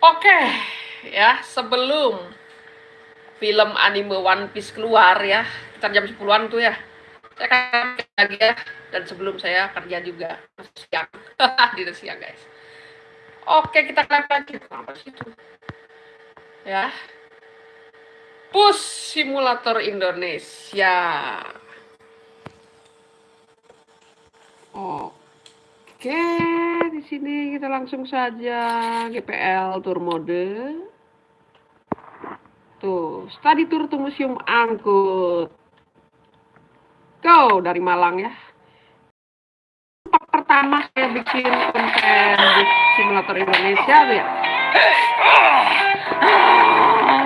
Oke, ya sebelum film anime One Piece keluar ya, kita jam 10-an tuh ya. Saya akan lagi ya, dan sebelum saya kerja juga siang, di siang guys. Oke, kita lihat lagi apa sih itu? Ya, Push Simulator Indonesia. Oke, di sini kita langsung saja GPL tour mode. Tuh, study tour to museum angkut. Go dari Malang ya. Pertama saya bikin konten di simulator Indonesia ya.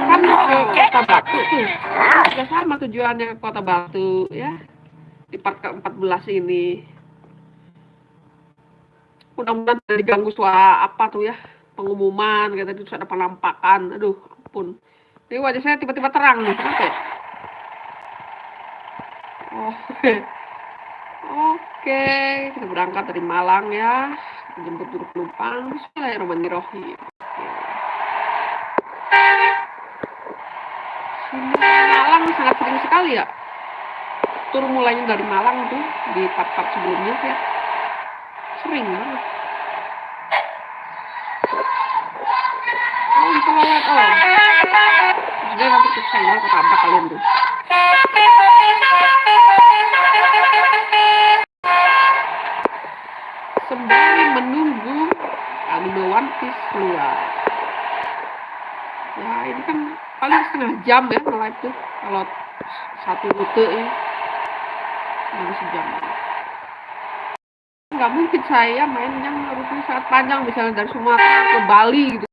Kan ke Kota Batu tuh. Sudah sama tujuannya ke Kota Batu ya. Di part ke-14 ini mudah-mudahan tidak diganggu suara apa tuh ya pengumuman kata itu ada penampakan. Aduh ampun. Ini wajah saya tiba-tiba terang nih kenapa ya oh oke. Kita berangkat dari Malang ya. Jemput dulu penumpang. Bismillahirrahmanirrahim. Malang sangat sering sekali ya. Tur mulainya dari Malang tuh di part-part sebelumnya ya sering. Banget oh lewat oh. Sudah nanti susah ya ketabrak kalian tuh. Sembari menunggu anime One Piece keluar. Ya ini kan paling setengah jam ya nge-live tuh. Kalau satu rute ya masih sejam nggak mungkin saya main yang rute sangat panjang misalnya dari Sumatera ke Bali gitu.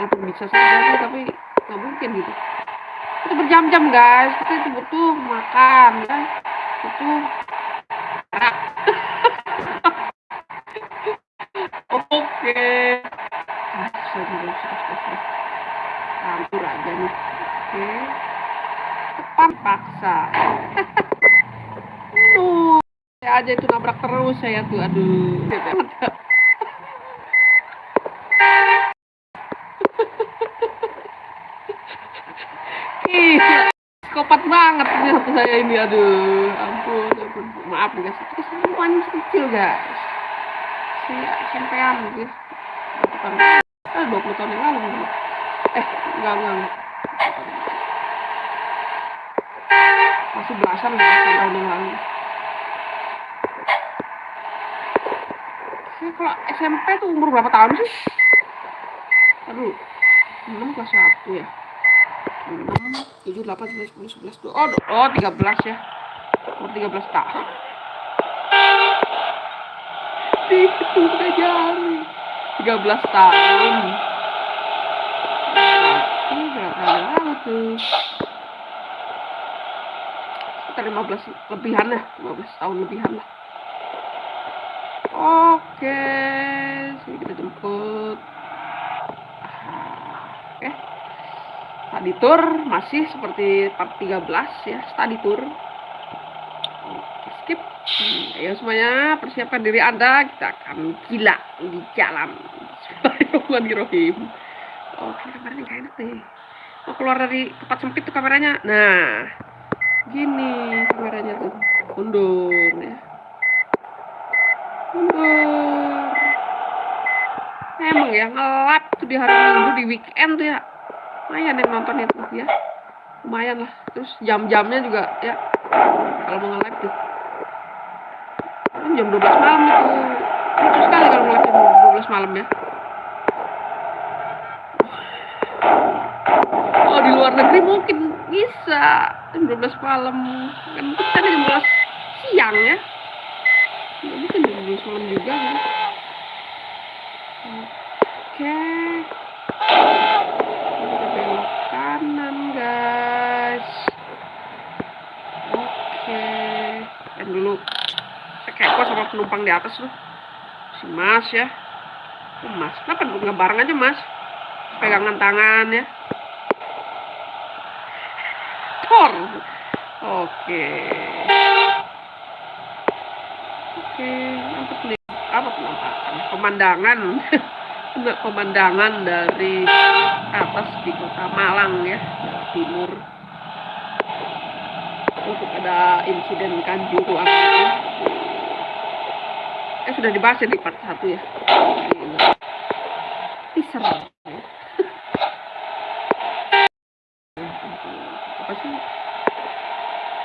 Walaupun bisa saja tapi nggak mungkin gitu. Itu berjam-jam guys. Kita itu butuh makan ya. Butuh oke. Campur aja nih. Oke. Depan paksa saya aja itu nabrak terus saya tuh aduh. Ih, kopat banget ternyata saya ini aduh. Ampun, ampun. maaf guys. Itu semuanya kecil guys. Si sampean gitu. Eh 20 tahun yang lalu gitu. eh enggak enggak masih belasan tahun yang lalu saya kalau SMP tuh umur berapa tahun sih? Aduh 6 kelas 1 ya? 6, 7, 8, 9, 10, 11, 12 oh, oh 13 ya? Umur 13 tahun. Itu udah jari 13 tahun. Berarti berapa lalu tuh. Sekitar 15 lebihan lah 15 tahun lebihan lah oke sini kita jemput. Oke. Study tour masih seperti part 13 ya study tour skip. Hmm, ayo semuanya persiapkan diri anda. Kita akan gila di jalan. Bismillahirrahmanirrahim oke kameranya gak enak nih. Mau keluar dari tempat sempit tuh kameranya? Nah gini kameranya tuh. Mundur ya mundur emang ya ngelap tuh di hari minggu di weekend tuh ya. Lumayan yang nonton itu ya. Lumayan lah. Terus jam-jamnya juga ya. Kalau mau nge-live tuh. Kan jam 12 malam itu lucu sekali kalau nge-live jam 12 malam ya. Oh di luar negeri mungkin bisa. Jam 12 malam. Kan kita jam 12 siang ya. Nggak mungkin jam 12 malam juga kan? Oke. Kita belok kanan guys. Oke. Dan dulu saya kepo sama penumpang di atas loh si mas ya. Oh, mas kenapa nggak bareng aja mas? Pegangan tangan ya. Thor oke oke mantap nih apa pemandangan. Pemandangan dari atas di kota Malang ya timur. Untuk ada insiden kanjuruan. Eh sudah dibahas ya di part satu ya? Teaser apa sih?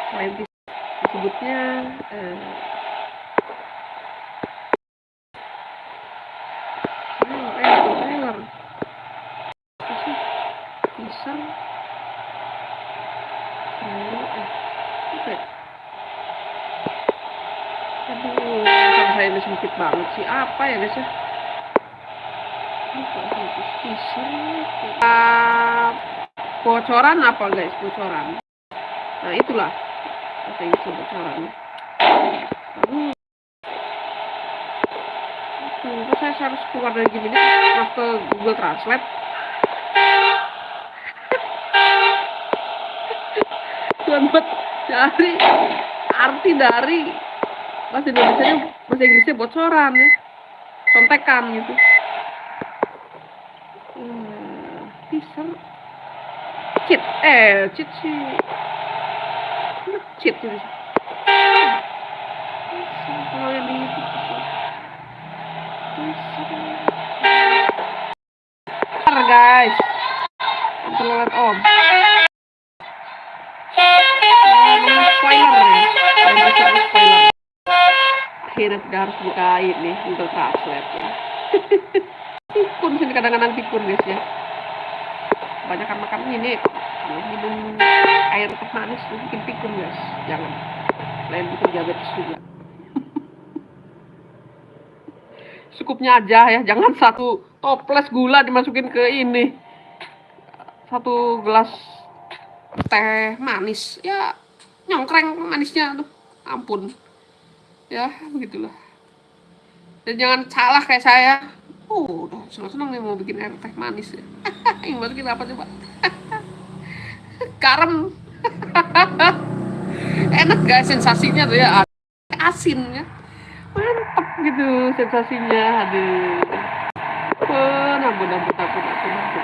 Selain disebutnya eh, sih apa ya guys ya? Uh, bocoran apa guys? Bocoran. Nah itulah. Apa yang disebut bocoran? Aduh. Tunggu, saya harus keluar dari gini masuk ke Google Translate. Buat cari arti dari bahasa Indonesia bahasa Inggrisnya bocoran ya. Contekan gitu. Hmm, teaser. Cheat. Eh cheat sih. Cheat gitu tidak harus buka ini Google Translate ya. Pikun sini kadang-kadang pikun guys ya. Kebanyakan makan ini. Minum air teh manis bikin pikun guys. Jangan. Lain bikin diabetes juga. Cukupnya aja ya. Jangan satu toples gula dimasukin ke ini. Satu gelas teh manis. Ya nyongkreng manisnya tuh ampun ya begitulah. Dan jangan salah kayak saya. Oh udah senang-senang nih mau bikin air teh manis ya. Yang masukin apa coba. Garam. Enak gak sensasinya tuh ya? Asin ya mantap gitu sensasinya aduh. Oh, ampun ampun ampun ampun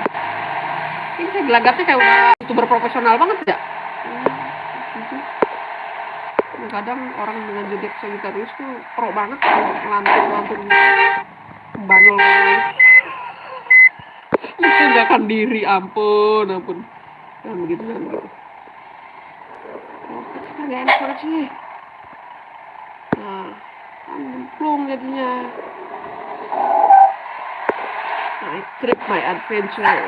ini saya gelagatnya kayak udah youtuber profesional banget ya kadang orang dengan zodiak Sagittarius tuh pro banget itu nggak akan diri ampun ampun. Nah begitu kan begitu. Oh nggak enak banget sih. Nah nyemplung jadinya. My trip my adventure.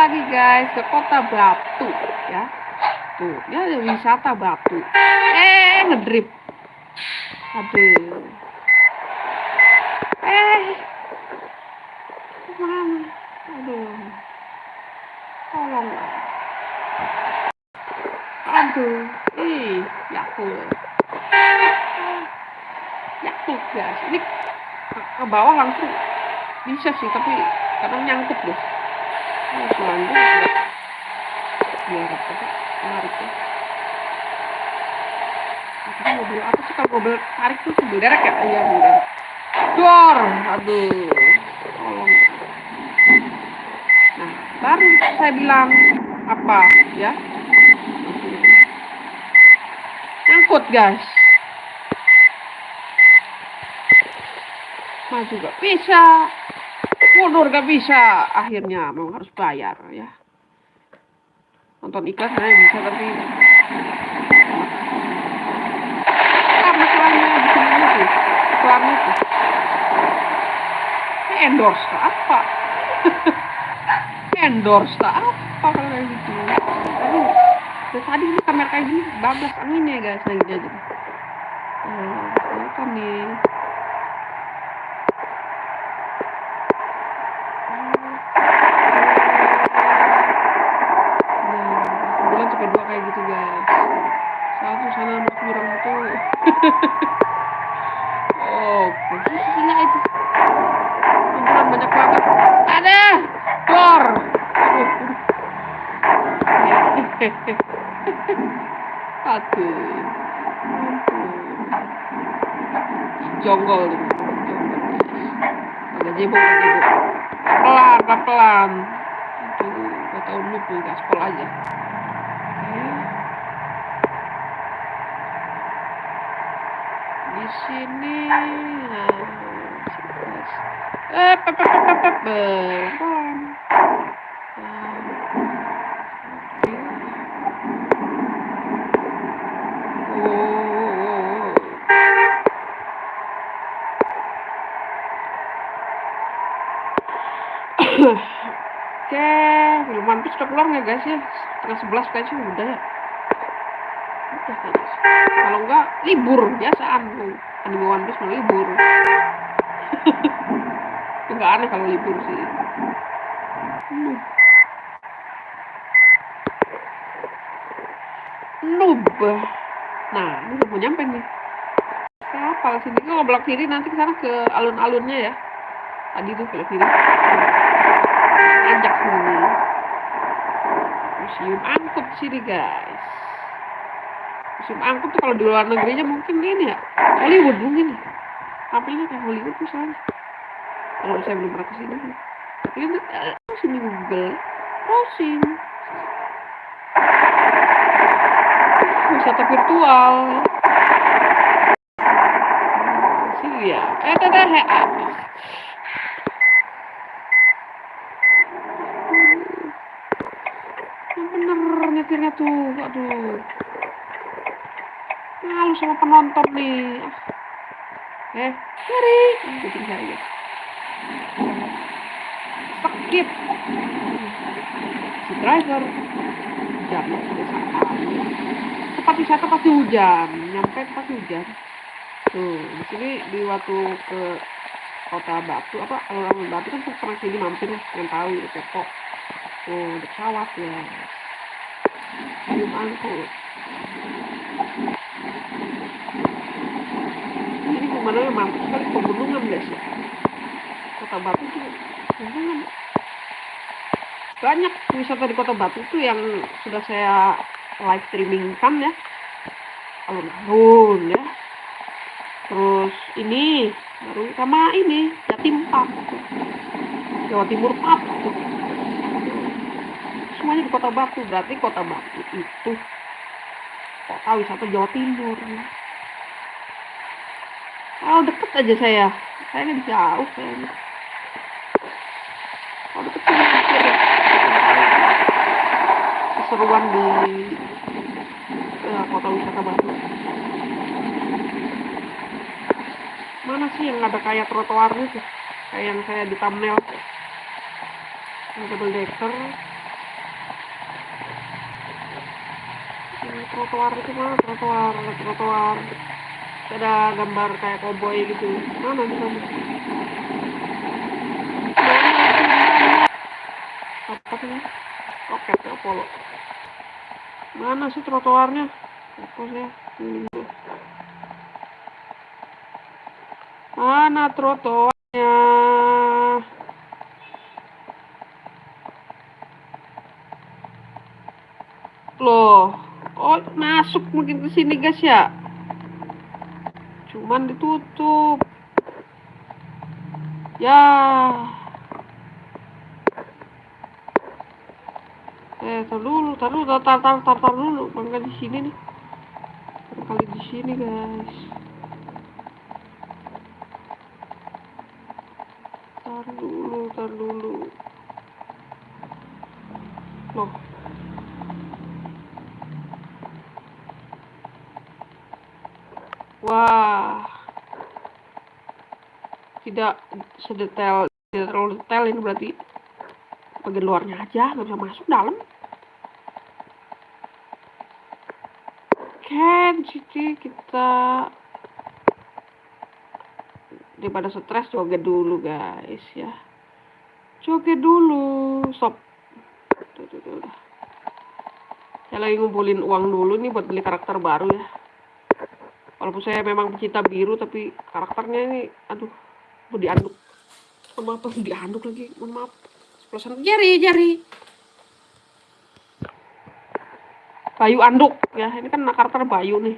Lagi guys ke kota Batu ya. Tuh ya wisata Batu. Eh ngedrip. Aduh. Eh. Mana aduh. Tolong. Aduh. Ih yakul yakul guys. Ini ke bawah langsung. Bisa sih tapi kadang nyangkut guys Maksudnya mobil tarik tuh mobil derek ya iya aduh nah baru saya bilang apa ya nyangkut guys. Maju gak bisa mundur gak bisa. Akhirnya mau harus bayar ya. Nonton iklan saya bisa tapi ah itu. Itu endorse tak apa? Endorse tak apa kalau gitu? Aduh tadi ini kamera kayak gini bablas anginnya guys lagi aja oh, kelihatan nih oh posisinya itu kumpulan banyak banget ada dor aduh jonggol nih agak jebol jebol pelan pelan aduh gak tau noob nih gaspol aja sini nah, eh Oke, film One udah keluar nggak guys ya? Setengah sebelas kayaknya udah ya. Kalau enggak libur biasaan anime One Piece mau libur. Enggak aneh kalau libur sih. Noob. Nah, ini udah mau nyampe nih. Apa sini? Kalau belok kiri nanti ke sana ke alun-alunnya ya. Tadi tuh belok kiri ajak sini museum angkut sini guys museum angkut tuh kalau di luar negerinya mungkin ini ya Hollywood mungkin. Tampilnya kayak Hollywood misalnya kalau saya belum pernah ke sini. Ini uh, sini Google. Browsing wisata virtual. Sini ya. Eh dadah nyetirnya tuh. Aduh malu sama penonton nih? Eh cari bikin saya skip si driver. Hujan. Tempat wisata pasti hujan. Nyampe pasti hujan. Tuh di sini di waktu ke kota Batu apa alun-alun Batu kan pernah sini mampir yang tahu Depok. Tuh ada pesawat ya. Belum angkut ini pemandangan mantap sekali pegunungan guys ya kota Batu itu pegunungan banyak wisata di kota Batu itu yang sudah saya live streaming kan ya. Alun-alun ya. Terus ini baru sama ini Jatim Park. Jawa Timur Park semuanya di kota Batu. Berarti kota Batu itu kota wisata Jawa Timur kalau deket aja saya. Saya nggak jauh saya kalau deket mikir keseruan di uh, kota wisata Batu mana sih yang ada kayak trotoarnya sih kayak yang saya di thumbnail. Yang double decker. Trotoar itu mana trotoar trotoar ada gambar kayak koboi gitu. Mana di sana apa sih? Oke ya polo. Mana sih trotoarnya? Fokusnya ini mana trotoarnya? Loh Oh, masuk mungkin ke sini guys ya. Cuman ditutup. Ya. Eh, tar dulu, tar dulu, tar tar tar tar dulu. Bangga di sini nih. Kali di sini, guys. Tar dulu, tar dulu. Loh, Wah. Tidak sedetail, tidak terlalu detail ini berarti bagian luarnya aja, nggak bisa masuk dalam. Oke, di kita daripada stres joget dulu guys ya. Joget dulu, sob. Tuh, tuh, tuh. Saya lagi ngumpulin uang dulu nih buat beli karakter baru ya walaupun saya memang pecinta biru tapi karakternya ini aduh mau dianduk sama apa dianduk lagi mohon maaf sepuluh jari jari Bayu anduk ya. Ini kan karakter Bayu nih.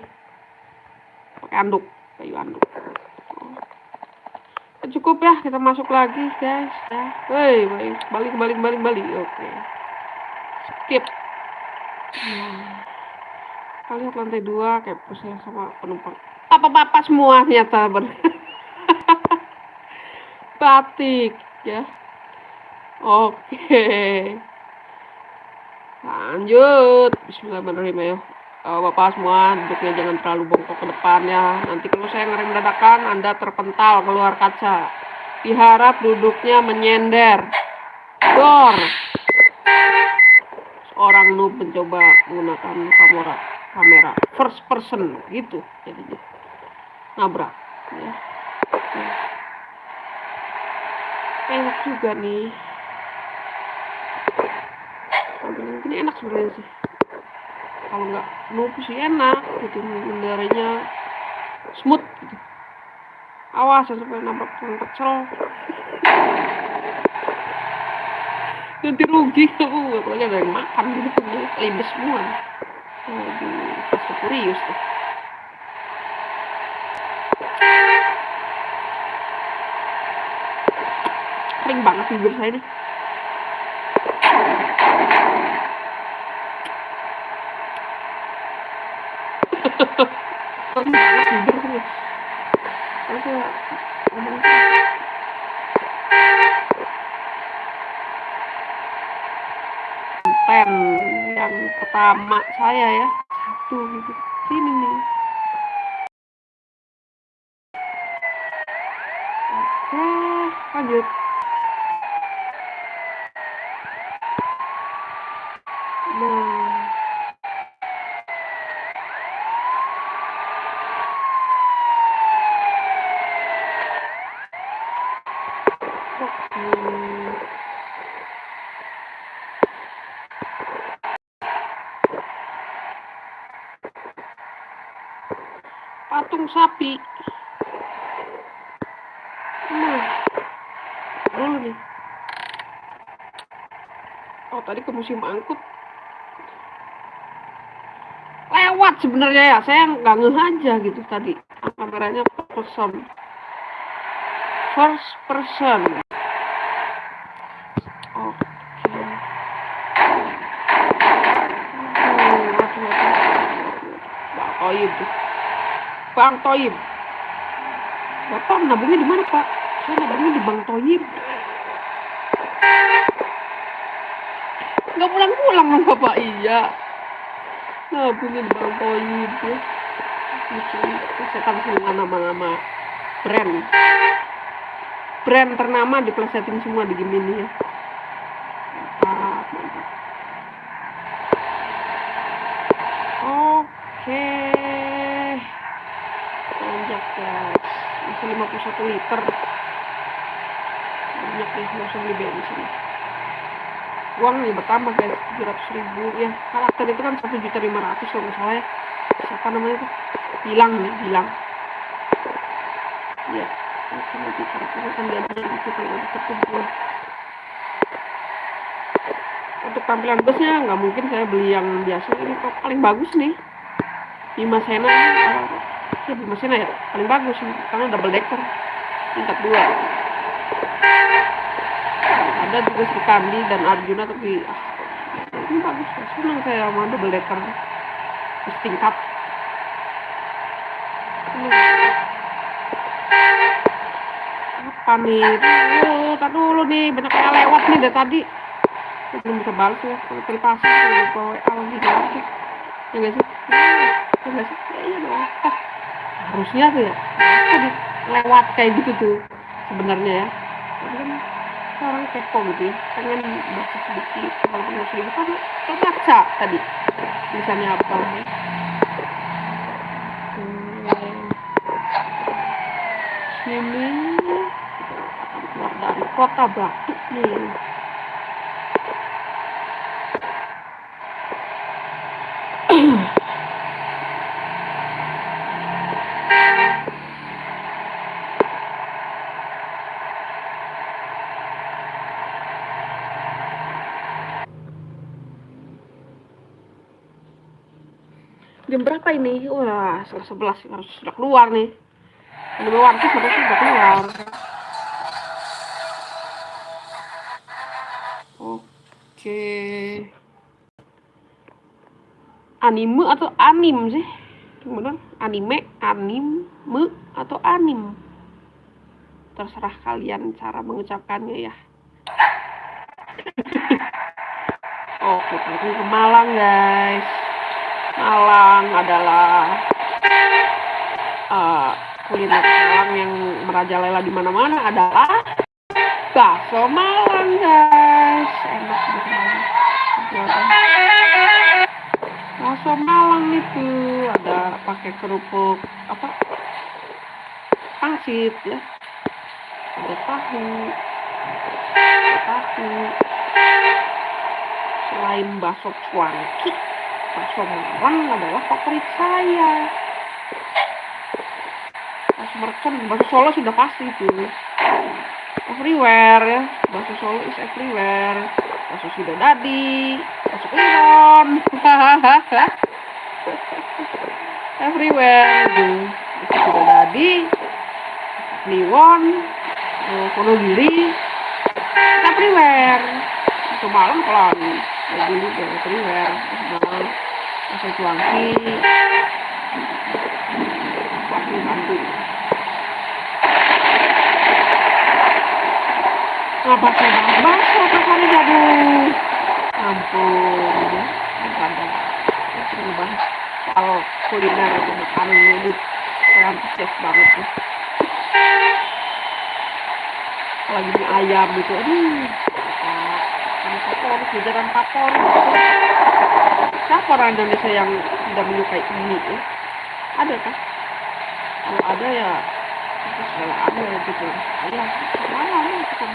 Pakai anduk, Bayu anduk. Oh. Cukup ya, kita masuk lagi guys. Ya. Hei, balik, balik, balik, balik. Oke. Skip. Nah. Lihat lantai dua kayak pusing sama penumpang. Apa-apa semua ternyata ber batik ya. Oke. Lanjut. Bismillahirrahmanirrahim ya. Uh, Bapak semua duduknya jangan terlalu bongkok ke depan ya. Nanti kalau saya ngerem dadakan Anda terpental keluar kaca. Diharap duduknya menyender. Dor. Seorang noob mencoba menggunakan kamera kamera first person gitu jadinya. Nabrak ya. enak juga nih. Tampilan gini enak sebenarnya sih. Kalau nggak noob sih enak gitu mengendarainya smooth gitu. Awas ya sampai nabrak tukang pecel. Nanti rugi. Kamu apalagi ada yang makan gitu libes semua. Waduh, tuh. Kering banget. Kering banget pen yang pertama saya ya satu gitu. Sini nih. Oke lanjut nah oke patung sapi nah dulu nih oh tadi ke musim angkut lewat sebenarnya ya saya nggak ngeh aja gitu tadi kameranya person first person Bang Toyib. Bapak nabungnya di mana Pak? Saya nabungnya di Bang Toyib. Nggak pulang-pulang dong Bapak, iya. Nabungnya di Bang Toyib ya. Saya kasih nama-nama brand. Brand ternama diplesetin semua di game ini ya. Oke banyak guys bisa 51 liter banyak nggak usah beli bensin uang nih bertambah guys 700 ribu ya. Karakter itu kan 1 juta 500 kalau nggak salah ya. Siapa namanya tuh bilang nih bilang. Ya karakternya kan itu kalau untuk tampilan busnya nggak mungkin saya beli yang biasa. Ini kok paling bagus nih. Bima Sena. Ya Bima Sena ya. Paling bagus karena double decker. Tingkat dua ada juga Sri Kandi dan Arjuna tapi ah, ini bagus senang saya sama double decker terus tingkat apa nih? Tar dulu nih banyak yang lewat nih dari tadi. Belum bisa balas ya kalau terpaksa kalau WA lagi lagi ya nggak sih? Ya nggak sih? Ya iya dong. Harusnya tuh ya lewat kayak gitu tuh sebenarnya ya seorang kepo gitu ya. Pengen baca sedikit kalau pengen sedikit kan lo baca tadi. Tulisannya apa? Ya. sini dari kota Batu nih jam berapa ini? Wah setengah sebelas. Harus sudah keluar nih. Anime harus sudah keluar. Oke. Anime atau anim sih? Bener anime anime atau anim? Terserah kalian cara mengucapkannya ya. Oke ini ke Malang guys Malang adalah uh, kuliner Malang yang merajalela di mana-mana adalah bakso Malang guys. Enak banget. Bakso Malang itu ada pakai kerupuk apa? Pangsit ya. Ada tahu ada tahu. Selain bakso cuanki bakso Malang adalah favorit saya. Bakso mercon bakso Solo sudah pasti itu. Everywhere ya. Bakso Solo is everywhere bakso Sidodadi bakso Kliwon everywhere gitu. Bakso Sidodadi Kliwon Wonogiri. Everywhere. Bakso malam dulu bahas bakso kasarnya aduh ampun soal kuliner atau makanan ini antusias banget apalagi mie ayam gitu aduh ini favorit jajaran favorit siapa orang Indonesia yang tidak menyukai mie ya? ada kan kalau ada ya itu segala ada gitu. Ayam mana ya kita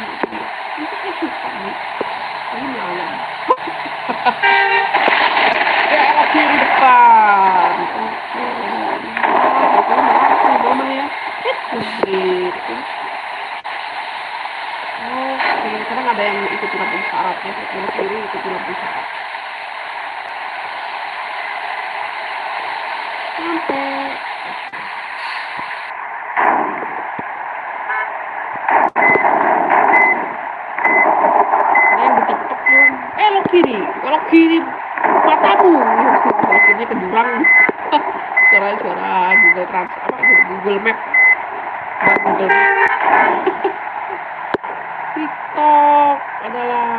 itu saya suka mie ini mie ayam daerah kiri depan. Oke mama ya. Itu gitu sekarang ada yang ikut lampu syarat ya. Belok kiri ikut lampu syarat. Sampai. Ada yang di tiktok eh kiri. Kalau kiri matamu. Akhirnya ke jurang suara-suara Google Trans Google Map. Google Map. TikTok adalah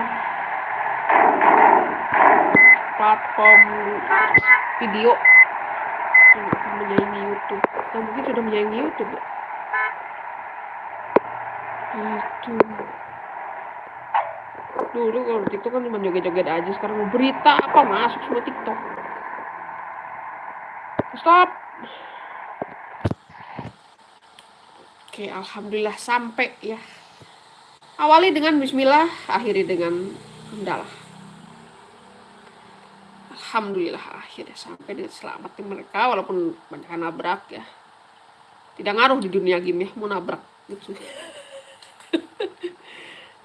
platform video yang akan menyaingi YouTube. Atau mungkin sudah menyaingi YouTube ya? Itu dulu kalau TikTok kan cuma joget-joget aja. Sekarang mau berita apa? Masuk semua TikTok. Stop. Oke alhamdulillah sampai ya awali dengan bismillah akhiri dengan hamdalah alhamdulillah akhirnya sampai dengan selamat di mereka walaupun banyak nabrak ya tidak ngaruh di dunia game ya mau nabrak gitu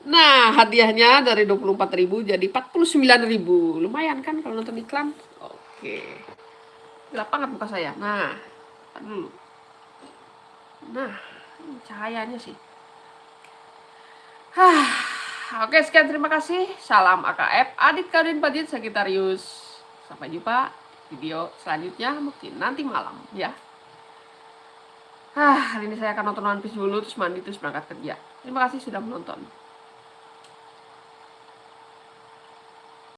Nah, hadiahnya dari 24.000 jadi 49.000. Lumayan kan kalau nonton iklan? Oke. Gelap banget muka saya. Nah, dulu. Nah, cahayanya sih. Hah. Oke, sekian terima kasih. Salam AKF Adit Kadin Padit Sagitarius. Sampai jumpa video selanjutnya mungkin nanti malam ya. Hah, hari ini saya akan nonton One Piece dulu terus mandi terus berangkat kerja. Terima kasih sudah menonton.